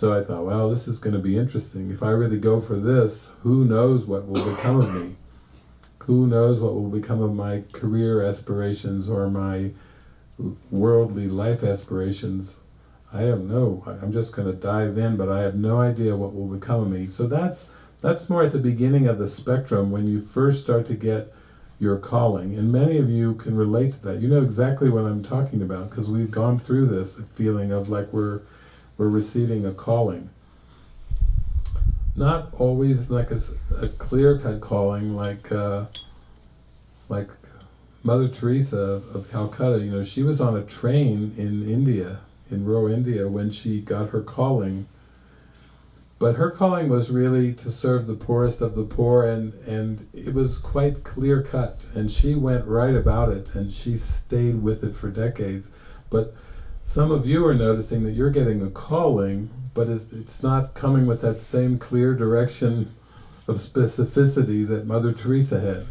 So I thought, well, this is going to be interesting. If I really go for this, who knows what will become of me? Who knows what will become of my career aspirations or my worldly life aspirations? I don't know. I'm just going to dive in, but I have no idea what will become of me. So that's that's more at the beginning of the spectrum when you first start to get your calling. And many of you can relate to that. You know exactly what I'm talking about because we've gone through this feeling of like we're we're receiving a calling. Not always like a, a clear-cut calling, like uh, like Mother Teresa of Calcutta. You know, she was on a train in India, in rural India, when she got her calling. But her calling was really to serve the poorest of the poor, and, and it was quite clear cut. And she went right about it, and she stayed with it for decades. But some of you are noticing that you're getting a calling, but it's, it's not coming with that same clear direction of specificity that Mother Teresa had.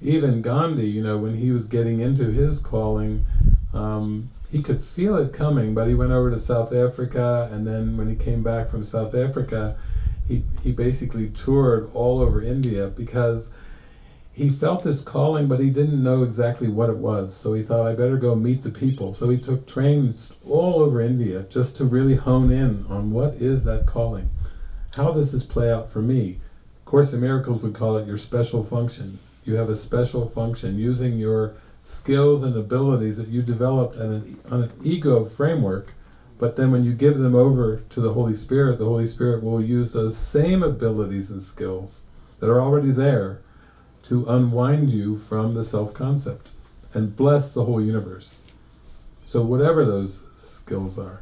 Even Gandhi, you know, when he was getting into his calling, um, he could feel it coming, but he went over to South Africa, and then when he came back from South Africa, he, he basically toured all over India because he felt his calling, but he didn't know exactly what it was. So he thought, I better go meet the people. So he took trains all over India just to really hone in on what is that calling. How does this play out for me? Course in Miracles would call it your special function. You have a special function using your skills and abilities that you developed an, on an ego framework, but then when you give them over to the Holy Spirit, the Holy Spirit will use those same abilities and skills that are already there to unwind you from the self-concept and bless the whole universe. So whatever those skills are.